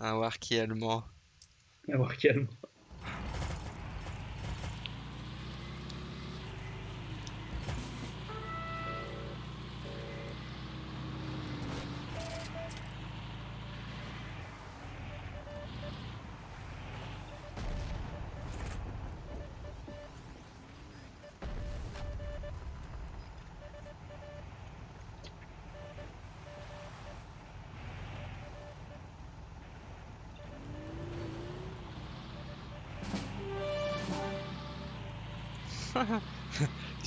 Un Warki allemand. À voir calme.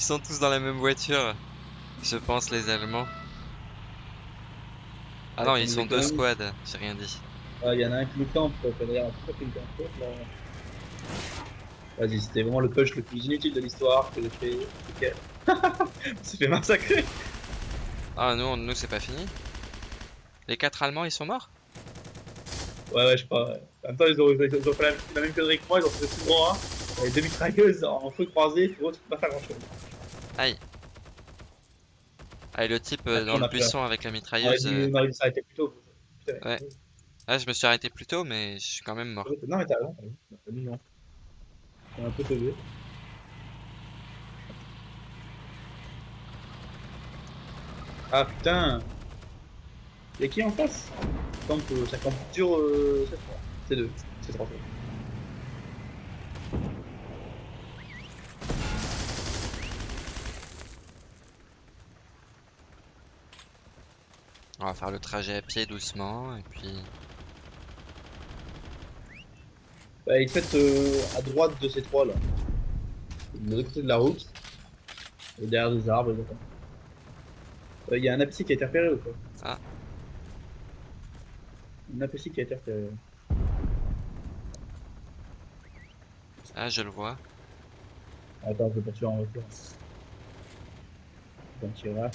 Sont tous dans la même voiture. Je pense les Allemands. Ah non, Ouais, ils sont deux squads, j'ai rien dit. Ah, il y en a un qui nous campe, pourquoi qu'il me campe, là Vas-y, c'était vraiment le push le plus inutile de l'histoire que j'ai fait. Ok. On s'est fait massacrer. Ah, nous, nous c'est pas fini. Les quatre Allemands, ils sont morts? Ouais, ouais, je ouais. En même temps, ils ont, ils ont fait la, la même connerie que moi, ils ont fait tout droit. Hein. Avec deux mitrailleuses en feu croisé, tu peux pas faire grand chose. Aïe. Ah, et le type euh, Après, dans on le a peur. buisson avec la On mitrailleuse. euh, on aurait dû s'arrêter plus tôt. Putain, Ouais. Ah, je me suis arrêté plus tôt, mais je suis quand même mort. Non, mais t'as raison, t'as mis non. T'es un peu sauvé. Ah putain Y'a qui en face? Camp, euh, Ça campe dur euh, cette fois. C'est deux, c'est trois fois. On va faire le trajet à pied doucement, et puis... Bah, te mettent euh, à droite de ces trois là. De l'autre côté de la route. Et derrière des arbres, d'accord. Il y a un APC qui a été repéré ou quoi Ah. Un APC qui a été repéré. Ah, je le vois. Attends, je vais poursuivre en. Donc, il va.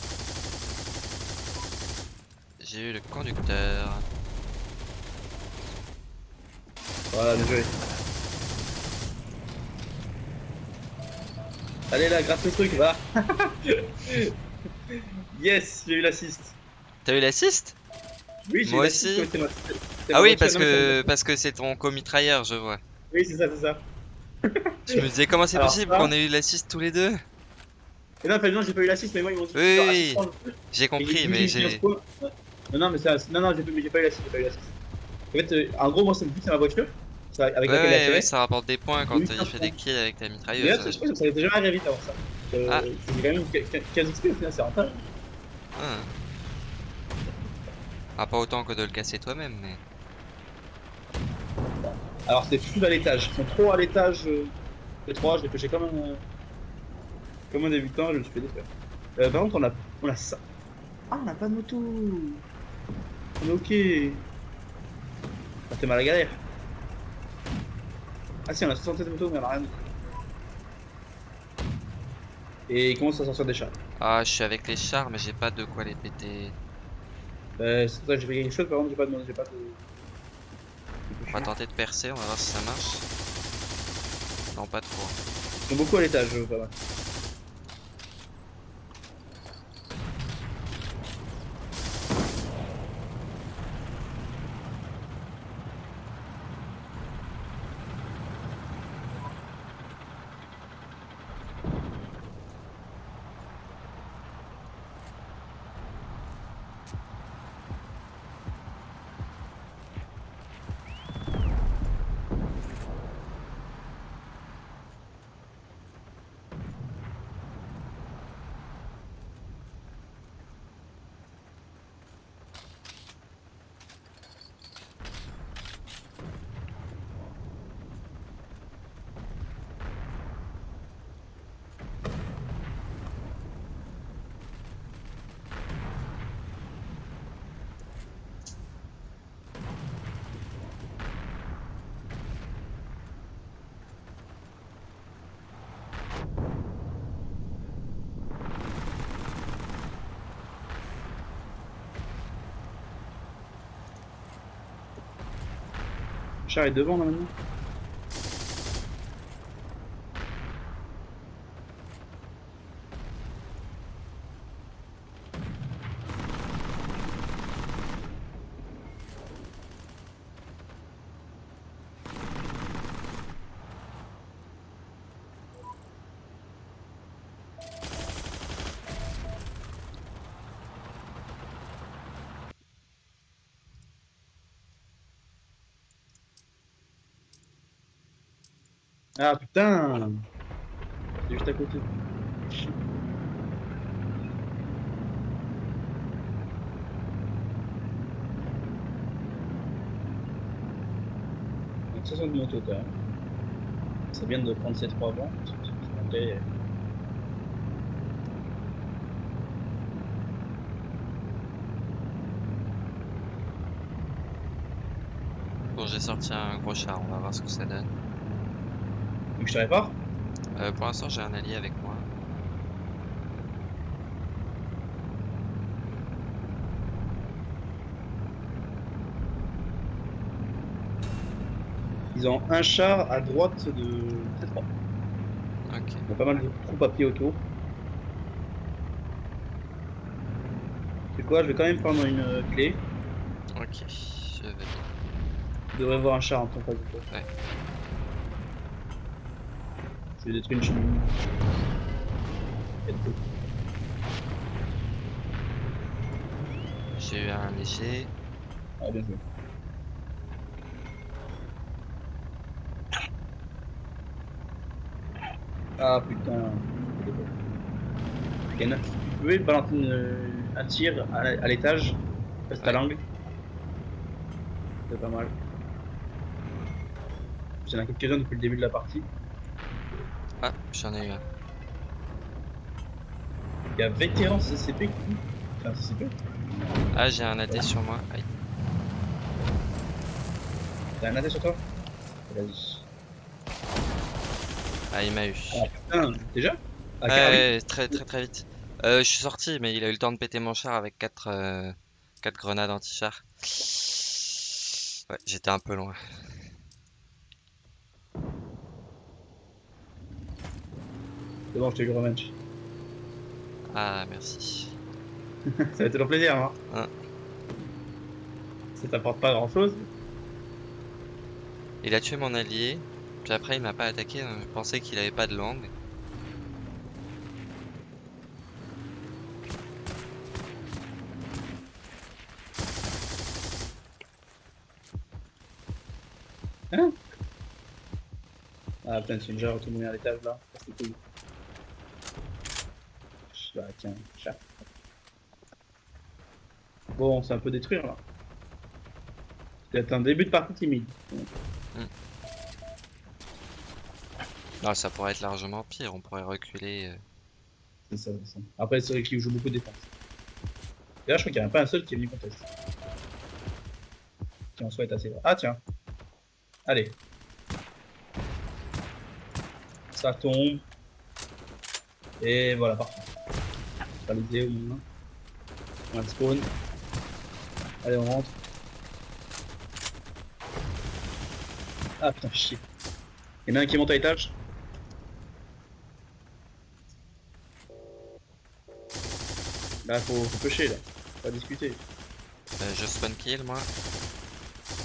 J'ai eu le conducteur. Voilà, bien joué. Allez là, gratte le truc, va. yes, j'ai eu l'assist. T'as eu l'assist? Oui, j'ai eu l'assist, aussi. Ah oui, parce que parce que c'est ton comitrailleur, je vois. Oui, c'est ça, c'est ça. Je me disais comment c'est possible ça- qu'on ait eu l'assist tous les deux? Et non, non, j'ai pas eu l'assist, mais moi ils m'ont dit. Oui, oui, assistant. J'ai compris, mais j'ai Non, non, mais ça, non, non, j'ai pas, mais j'ai pas eu l'assist, j'ai pas eu l'assist. En fait, euh, en gros, moi, c'est le but, c'est ma voiture. C'est avec Ouais, laquelle ouais, ouais, ça rapporte des points quand Oui, il ça fait des kills avec ta mitrailleuse. je pense que ça avait déjà arrivé vite avant ça. Euh, Ah. C'est quand même 15 XP au final, c'est rentable. Ah. Ah, pas autant que de le casser toi-même, mais... Alors c'est full à l'étage, ils sont trop à l'étage. Euh, les trois, je les pêchais comme un, comme un débutant, je me suis fait détruire. Euh, par contre, on a, on a ça. Ah, on a pas de moto. Ok. Ah, t'es mal à la galère. Ah si, on a 67 motos, mais on a rien. Et il commence à sortir des chats. Ah, je suis avec les chars, mais j'ai pas de quoi les péter. Euh, c'est ça que j'ai fait quelque chose, par contre, j'ai pas de. J'ai pas de... On va tenter de percer, on va voir si ça marche. Non, pas trop. Ils sont beaucoup à l'étage, pas mal. Char est devant là maintenant. Ah putain C'est juste à côté. Donc 60 motos quand même. C'est bien de prendre ces trois c'est monté. Bon, j'ai sorti un gros char, on va voir ce que ça donne. Donc je te répare Euh, pour l'instant, j'ai un allié avec moi. Ils ont un char à droite de T3. Ok. Il y a pas mal de troupes à pied autour. C'est quoi Je vais quand même prendre une euh, clé. Ok. Je vais. Tu devrais voir un char en ton face de. Ouais. Je vais détruire une cheminée. J'ai eu un léger. Ah, bien joué. Ah putain. Ken, tu pouvais balancer une- un tir à, l'étage à Ouais. l'angle. C'est pas mal. Il y en a quelques-uns depuis le début de la partie. Ah, j'en ai eu un. Il y a vétéran CCP qui. Enfin, CCP. Ah, j'ai un AD sur moi. Aïe. T'as un AT sur toi? Vas-y. Ah, il m'a eu. Ah putain, déjà? Ah, Ouais, très très très vite. Euh, je suis sorti, mais il a eu le temps de péter mon char avec 4 euh, quatre grenades anti-char. Ouais, j'étais un peu loin. C'est bon, je t'ai eu rematch. Ah, merci. Ça va toujours plaisir, hein Hein. Ça t'apporte pas grand chose. Il a tué mon allié, puis après il m'a pas attaqué, donc je pensais qu'il avait pas de langue. Ah putain, c'est une déjà retourné à l'étage là. C'est cool. Bah tiens, chat. Bon, c'est un peu détruire là. C'est un début de partie timide. Non, ça pourrait être largement pire, on pourrait reculer. euh. C'est ça, c'est ça. Après, c'est vrai qu'il joue beaucoup de défense. D'ailleurs, je crois qu'il n'y en a pas un seul qui est venu contester. Qui en soit est assez vrai. Ah tiens. Allez. Ça tombe. Et voilà, parfait. Réalisé au moins. On a spawn. Allez, on rentre. Ah putain, chier. Il y en a un qui monte à l'étage. Là, faut, faut pêcher, là. Faut pas discuter. Euh, je spawn kill moi.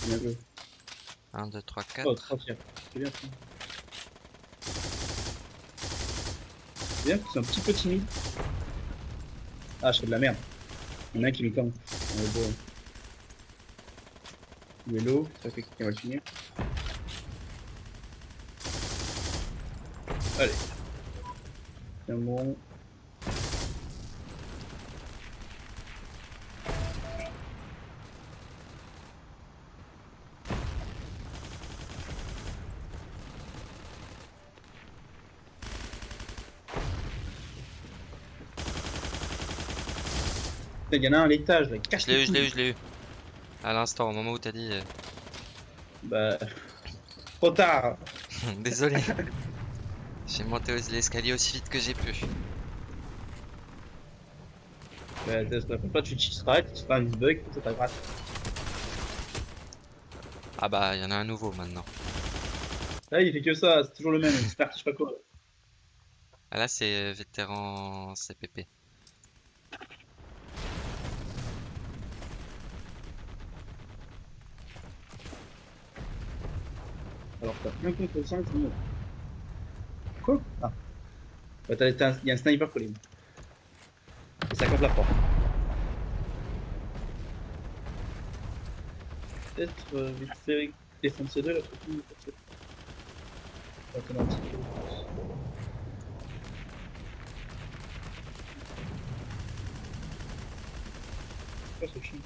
Bien joué. 1, 2, 3, 4. Oh, trois tirs. C'est bien ça. C'est bien, c'est un petit peu timide. Ah, je fais de la merde. Il y en a qui me campe. On est beau. Ça fait qu'on va le finir. Allez. C'est bon. Il y en a un à l'étage, là. Cache Je l'ai eu, je l'ai eu, je l'ai eu. À l'instant, au moment où t'as dit. euh, Bah. Trop tard. Désolé. J'ai monté l'escalier aussi vite que j'ai pu. Bah, la fois, tu cheateras, tu feras un bug, ça t'as grâce. Ah bah, il y en a un nouveau maintenant. Là, il fait que ça, c'est toujours le même, j'espère que je sais pas quoi. Ah là, c'est euh, vétéran CPP. Alors, t'as 1 contre 5, c'est bon. Quoi? Ah. Bah, un- y a un sniper collé. Et ça compte la porte. Peut-être euh, vite fait défoncer deux, là, surtout. attendre un petit peu. Quoi ce chien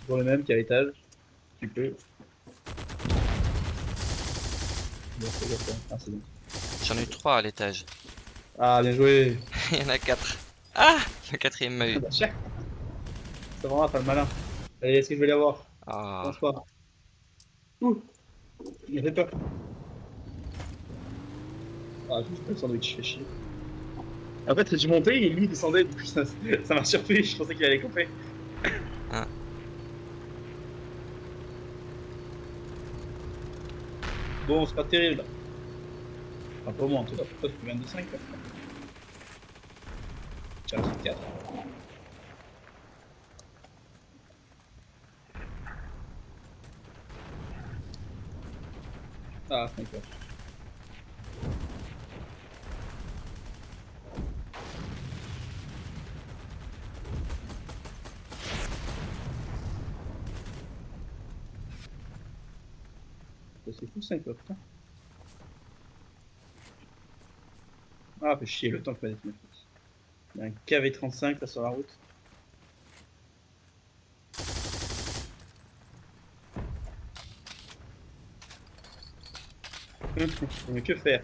Toujours le même qui est à l'étage. Tu peux. Ah, c'est bon. J'en ai eu trois à l'étage. Ah, bien joué Il y en a quatre. Ah Le quatrième m'a eu. Bah, chien. C'est vraiment faire le malin. Allez, est-ce que je vais l'avoir Ah, Pense pas. Ouh Il fait peur. Ah, j'ai pas le sandwich, fait chier. En fait, j'ai monté et lui il descendait, du coup ça m'a surpris, je pensais qu'il allait couper. Bon, c'est pas terrible. Enfin, pour moi en tout cas, pour toi tu fais 22 5 là. Tiens, c'est 4. Ah, sniper. C'est fou sniper, putain. Ah, fait chier le temps que m'a défini. Il y a un KV35 là sur la route. Mais que faire?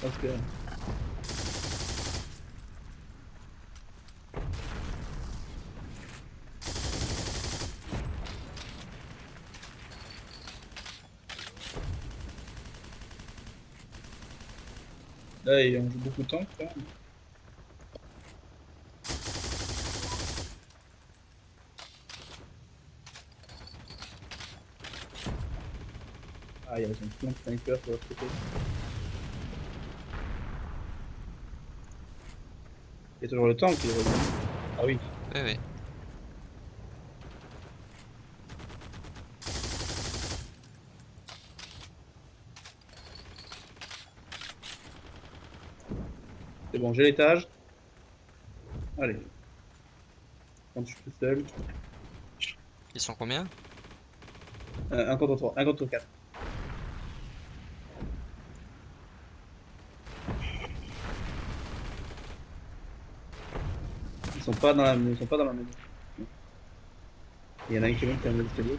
Parce que... Là, il en joue beaucoup de temps, je crois. Ah, il y a un plein de snipers sur l'autre côté. Il y a toujours le tank qui revient. Ah oui, oui. C'est bon, j'ai l'étage. Allez. Quand je suis tout seul. Ils sont combien Euh, un contre 3, un contre 4. Ils sont pas dans la, ils sont pas dans la maison. Il y en a un qui monte qui a un escalier.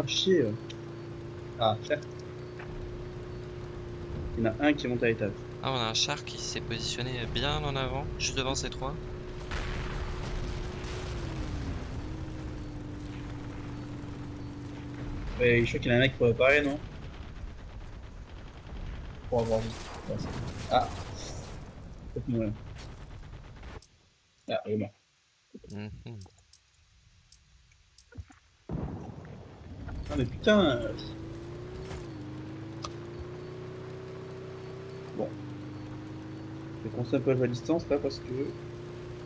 Ah chier euh. Ah cher Il y en a un qui monte à l'étage. Ah, on a un char qui s'est positionné bien en avant, juste devant ces trois. Ouais, je crois qu'il y en a un qui pourrait réparer, non? Pour avoir vu. Ouais, Ah Peut-être mourir. Ah, il est mort. Ah mais putain. Bon. Je vais commencer un peu à distance là parce que...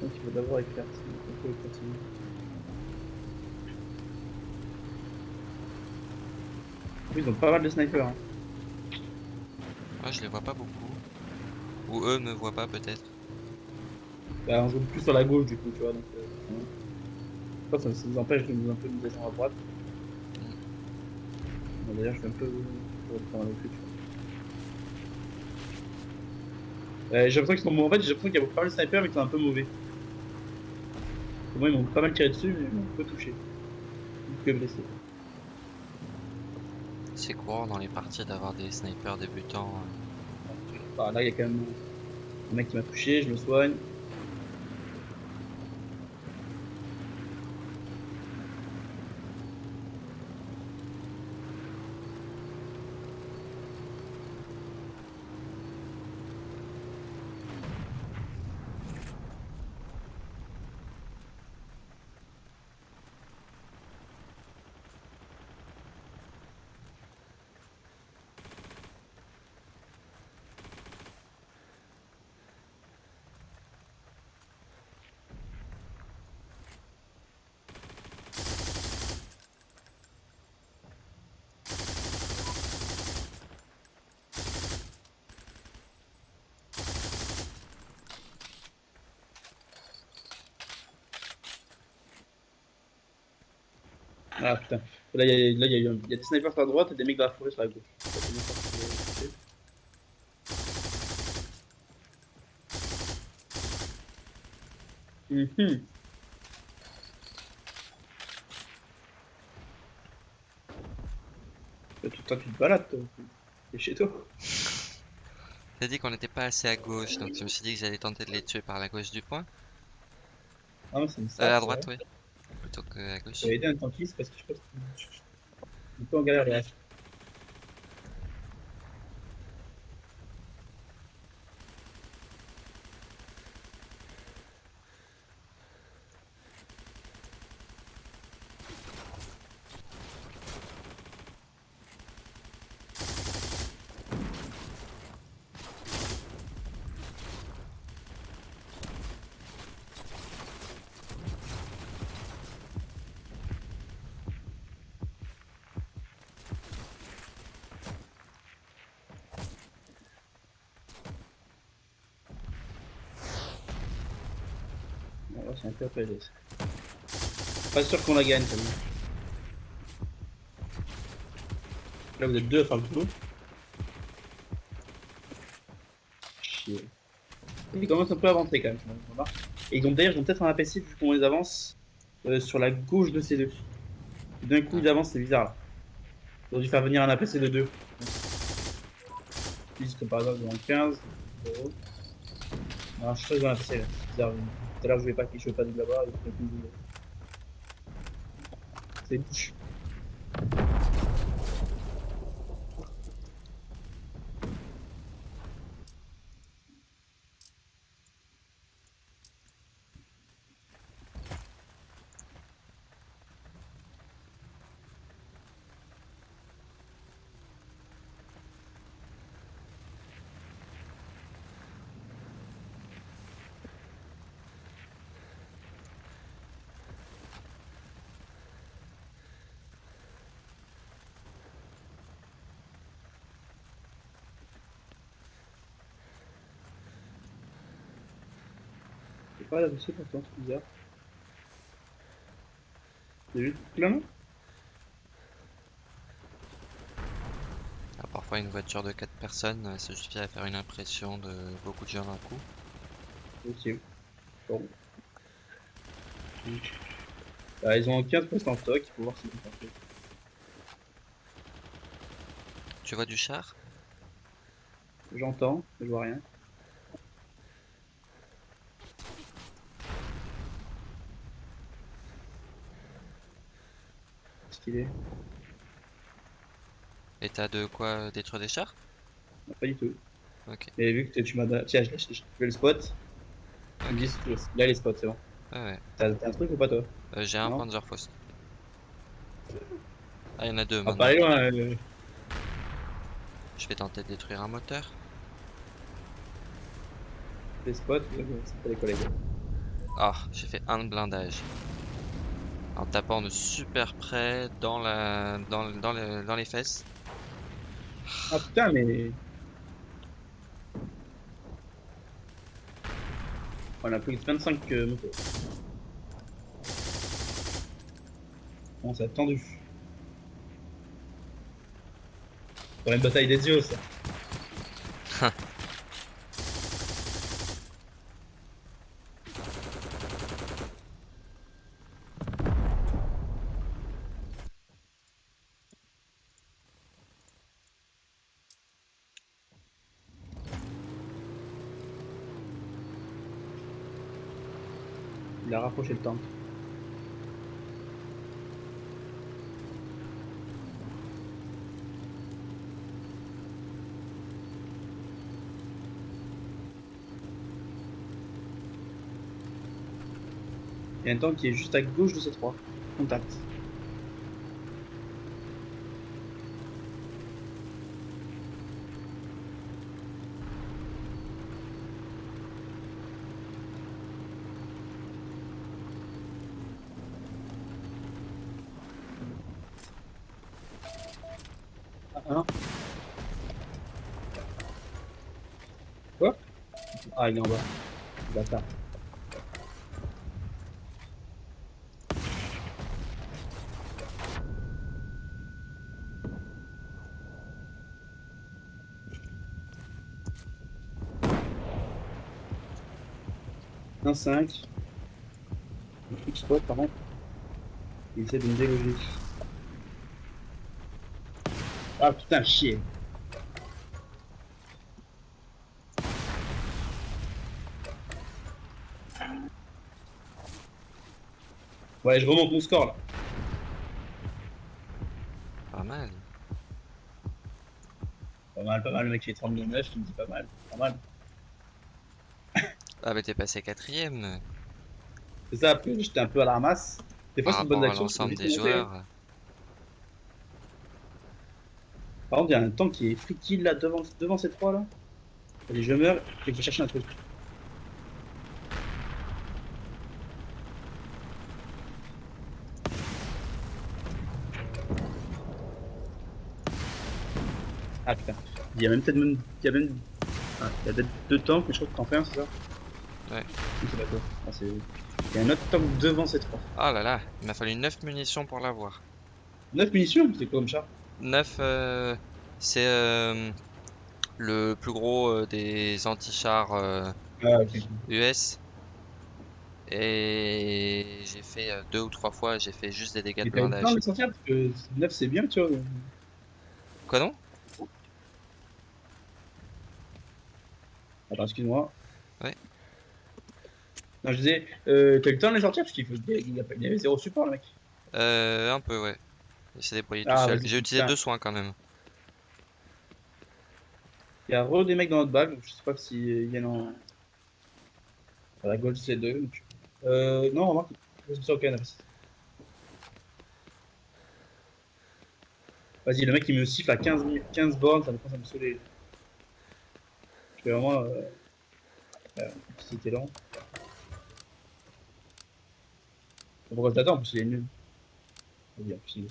Donc il faut d'abord éclaircir. Ils ont pas mal de snipers. Hein. Ouais, je les vois pas beaucoup. Ou eux me voient pas peut-être. Bah, on joue plus sur la gauche du coup, tu vois. Donc, euh, ça, ça nous empêche de nous un peu nous descendre à droite. Bon, D'ailleurs, je fais un peu pour le prendre avec lui, tu vois. Euh, j'ai l'impression qu'ils sont mauvais. En fait, j'ai l'impression qu'il y a pas mal de snipers, mais qu'ils sont un peu mauvais. Pour moi, ils m'ont pas mal tiré dessus, mais ils m'ont un peu touché. Que blessé. C'est courant dans les parties d'avoir des snipers débutants. euh. Bah, là, il y a quand même un mec qui m'a touché, je me soigne. Ah putain. Là, il y, a- y, y des snipers sur la droite et des mecs dans la forêt sur la gauche. Toi, tu- Toi, tu te balades, toi. T'es chez toi. T'as dit qu'on n'était pas assez à gauche, donc je me suis dit que j'allais tenter de les tuer par la gauche du point. Ah, mais c'est une Euh, à droite, oui. Plutôt que à gauche. J'avais aidé un tankiste parce que je que je suis un peu en galère un. Pas sûr qu'on la gagne, celle-là. Là, vous êtes deux à faire le boulot. Chier. Ils commencent un peu à avancer quand même. Et ils ont d'ailleurs, peut-être un APC vu qu'on les avance euh, sur la gauche de ces deux. D'un coup, ils avancent, c'est bizarre. Ils ont dû faire venir un APC de deux. Comme par exemple dans le 15. zéro. Alors, je suis dans l'APC là. C'est bizarre. Tout à l'heure, je voulais pas qu'il pas de là-bas. et pas l'APC pourtant, c'est bizarre. C'est juste plein Ah, parfois, une voiture de 4 personnes, euh, ça suffit à faire une impression de beaucoup de gens d'un coup. Ok. Bon. Bah, ils ont 15 postes en stock, il faut voir si c'est parfait. Tu vois du char? J'entends, je vois rien. Et t'as de quoi détruire des chars? Non, Pas du tout. Ok. Mais vu que tu m'as. Tiens, je fais le spot. Veux. Là, les spots, c'est bon. Ouais, ouais. T'as un truc ou pas, toi? Euh, j'ai un. Panzerfaust. Ah, il y en a deux maintenant. pas aller loin. euh, Je vais tenter de détruire un moteur. Les spots, c'est pas les collègues. Ah, j'ai fait un blindage. En tapant de super près dans la dans, dans, le- dans les fesses. Ah putain, mais. On a pris 25 euh, motos. Ça a tendu. Pour une bataille des dieux, ça. Le. Il y a un tank qui est juste à gauche de ces trois. Contact. 1. Quoi Ah, il est en bas. Bâtard. Un 5. X-Spot, pardon. Il essaie de me déloger. Ah putain, chier. Ouais, je remonte mon score là. Pas mal. Pas mal, pas mal. Le mec qui est 32-9, il me dit pas mal. Pas mal. Ah bah t'es passé quatrième. C'est ça, après j'étais un peu à la ramasse. Des fois, c'est une bonne action. l'ensemble des hein. joueurs. Par contre, il y a un tank qui est free kill là devant, devant ces trois là. Allez, je meurs, je vais chercher un truc. Ah putain. Il y a même peut-être même. Il y a même. Ah, il y a peut-être deux tanks, mais je crois que t'en fais un, c'est ça Ouais. C'est pas toi. Ah, c'est- il y a un autre tank devant ces trois. Ah là là, il m'a fallu 9 munitions pour l'avoir. 9 munitions? C'est quoi comme char? 9, euh, c'est euh, le plus gros euh, des anti-chars euh, Ah. US. Et j'ai fait deux ou trois fois, j'ai fait juste des dégâts de blindage. le sortir parce que 9 c'est bien, tu vois. Quoi non? Attends, excuse-moi. Ouais. Non, je disais, euh, t'as eu le temps de les sortir parce qu'il faut... il y avait zéro support, le mec. Euh, un peu ouais. Il s'est débrouillé tout Ah, seul. vas-y, J'ai utilisé deux soins quand même. Il y a re des mecs dans notre bague, donc je sais pas s'ils viennent en. Enfin, la Gold C2. Donc... Euh, non, remarque, je suis au canapé. Vas-y, le mec il me siffle à 15, mi- 15 bornes, ça me commence à me saouler. Je fais vraiment. Euh... euh, C'était lent. Pourquoi je t'attends En plus, il est nul. Vas-y, en plus,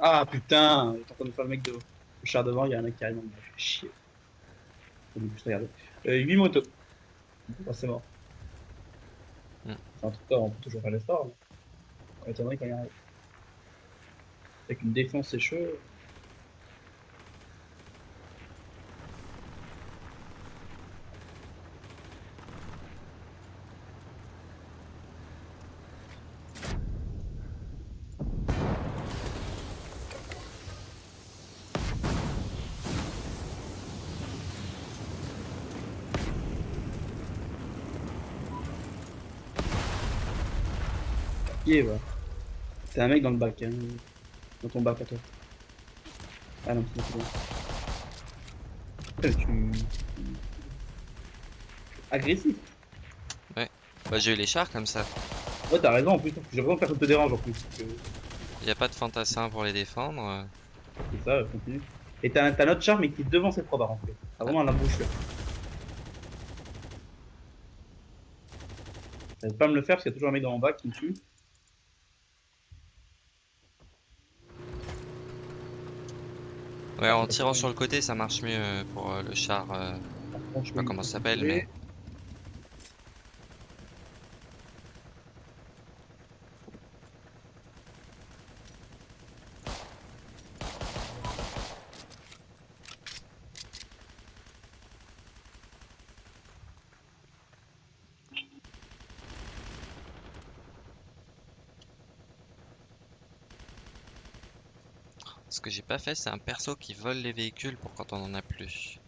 Ah putain, il est en train de faire le mec de le char devant, il y a un mec qui arrive, il fait chier. Faut juste regarder. Euh, 8 motos. Oh, c'est mort. Enfin, en tout cas, on peut toujours faire l'effort. On m'étonnerait quand il arrive. Avec une défense, c'est chaud. Va C'est un mec dans le bac, hein. Dans ton bac à toi. Ah non, c'est bon. Putain, tu... Agressif. Bah j'ai eu les chars comme ça. Ouais, t'as raison en plus. J'ai vraiment que personne te dérange en plus. que Il n'y a pas de fantassin pour les défendre. euh. C'est ça, continue. Et t'as t'as notre char, mais qui est devant cette trois par contre. T'as vraiment la bouche là. Ça va pas me le faire parce qu'il y a toujours un mec dans mon bac qui me tue. Ouais, en tirant sur le côté, ça marche mieux euh, pour euh, le char. euh, Je je sais pas comment ça s'appelle, mais pas fait, c'est un perso qui vole les véhicules pour quand on en a plus.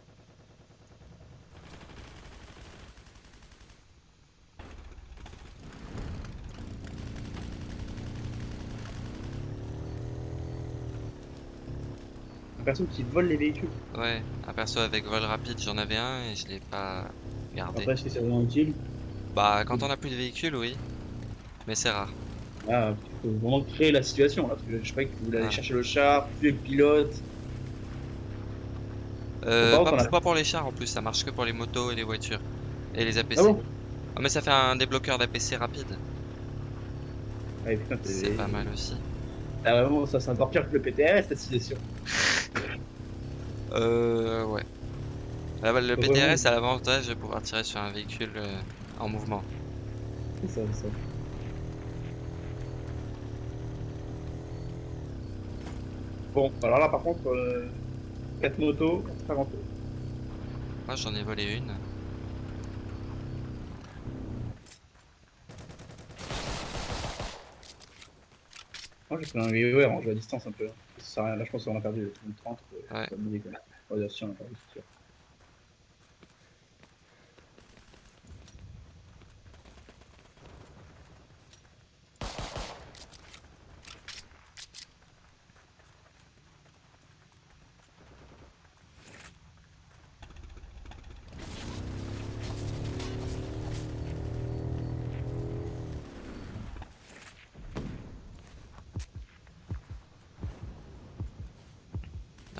Un perso qui vole les véhicules. Ouais, un perso avec vol rapide, j'en avais un et je l'ai pas gardé. Après, c'est vraiment utile? Bah, quand on a plus de véhicules, oui. Mais c'est rare. Ah, faut vraiment créer la situation là. Parce que je pas que vous voulez aller Ah. chercher le char, tuer le pilote. Euh, pas, a- pas pour les chars en plus, ça marche que pour les motos et les voitures. Et les APC. Ah bon? Ah, mais ça fait un débloqueur d'APC rapide. Ouais, C'est pas mal aussi. Ah, vraiment, ça c'est encore pire que le PTR cette situation. Euh, ouais. Bah, bah, le. PTRS a l'avantage de pouvoir tirer sur un véhicule euh, en mouvement. C'est ça, c'est ça. Bon, alors là par contre, 4 motos, 4 motos. Moi j'en ai volé une. Moi j'ai pris un VOR en jeu à distance un peu. Ça sert à rien. Là je pense qu'on a perdu le 30. euh, Ouais. pas de quoi. On va dire si on a perdu, c'est sûr.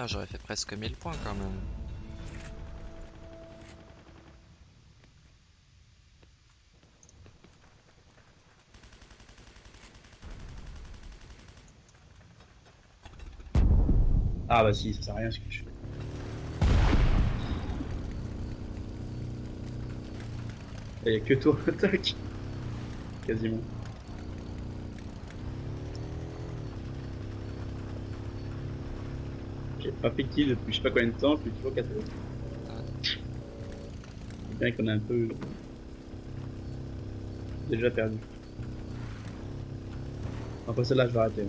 Ah, j'aurais fait presque 1000 points quand même. Ah bah si, ça sert à rien ce que je fais. Il y a que toi, attaque. Quasiment. Pas fait kill depuis je sais pas combien de temps, je suis toujours 4 C'est bien qu'on a un peu déjà perdu. Après celle-là, je vais arrêter.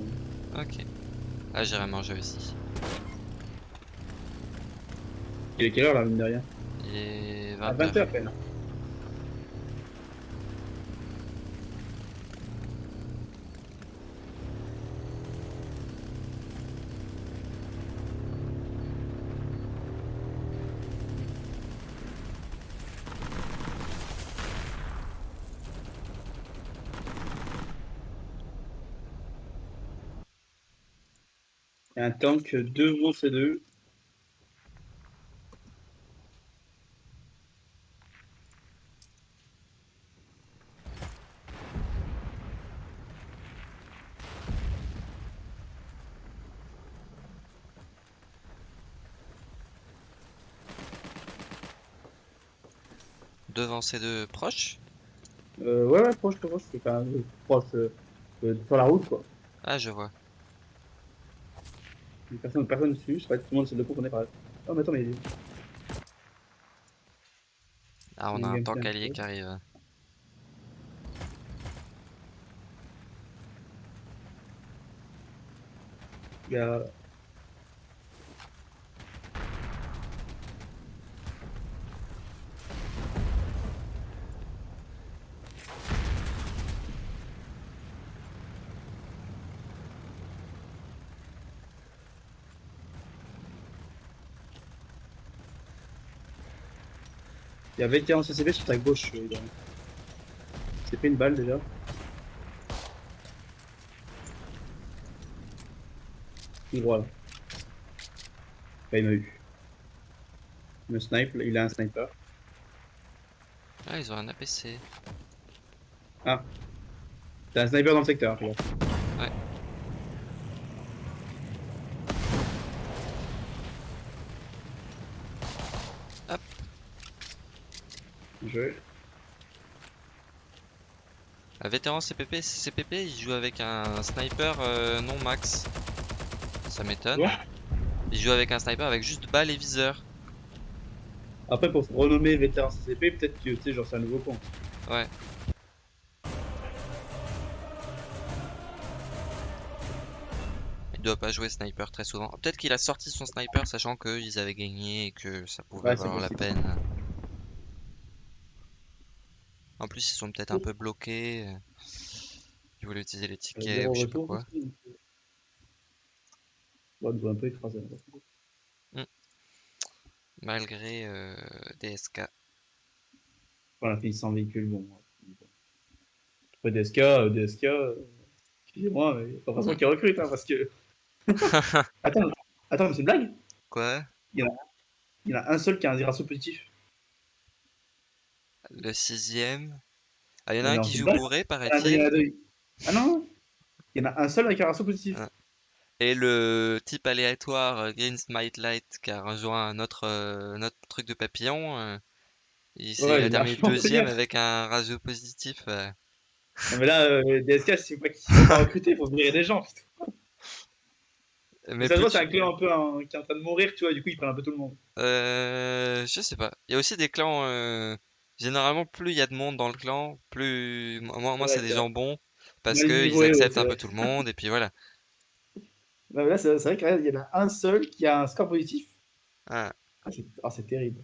hein. Ok. Ah, j'irai manger aussi. Il est quelle heure là, mine de rien? Il est 20 À 20h à peine. Un tank devant ces deux. Devant ces deux proches. Euh, ouais, ouais, proche, proche, c'est quand même proche euh, sur la route quoi. Ah, je vois. Personne, personne dessus, c'est vrai que tout le monde c'est de qu'on est pareil. Oh, mais attends, mais Ah, on Il a un tank allié qui arrive. il y a. Il y a vétéran CCB sur ta gauche. euh. C'est pris une balle déjà. Tout droit là. Bah, il m'a eu. Il me snipe, il a un sniper. Ah, ils ont un APC. T'as un sniper dans le secteur, regarde. Ouais. Joué. Un vétéran CPP, CPP, il joue avec un sniper euh, non max. Ça m'étonne. Il joue avec un sniper avec juste balle et viseur. Après, pour se renommer vétéran CCP, peut-être que tu sais, genre c'est un nouveau compte. Ouais. Il doit pas jouer sniper très souvent. Peut-être qu'il a sorti son sniper sachant qu'ils avaient gagné et que ça pouvait Ouais, valoir la peine. En plus, ils sont peut-être un peu bloqués. euh, Ils voulaient utiliser les tickets ou je sais pas quoi. Ouais, ils ont un peu écrasé. là. Malgré euh, DSK. A fini sans véhicule, bon. Après DSK, euh, DSK, euh, excusez-moi, mais pas forcément qu'ils recrutent, hein, parce que. attends, attends, mais c'est une blague Quoi? Il y en a un seul qui a un ratio positif. Le sixième. Ah, il y en a un qui joue bourré, Ah, il paraît-il. deux. Ah non Il y en a un seul avec un ratio positif. Ah. Et le type aléatoire euh, Green Smite Light qui a rejoint un autre, euh, notre truc de papillon, euh, il s'est Ouais, il a il terminé deuxième avec un ratio positif. euh. Non, mais là, euh, DSK, c'est pas sont pas recrutés, il faut virer des gens. putain. Mais ça se voit, c'est un clan un peu un- qui est en train de mourir, tu vois, du coup, ils prennent un peu tout le monde. euh, je sais pas. Il y a aussi des clans. Généralement, plus il y a de monde dans le clan, plus moi, moi Ouais, c'est des c'est vrai. gens bons parce Mal que ils niveau, ouais, acceptent c'est un vrai. peu tout le monde et puis voilà. Non, mais là, c'est c'est vrai qu'il y en a un seul qui a un score positif. Ah. Ah, c'est ah, c'est terrible.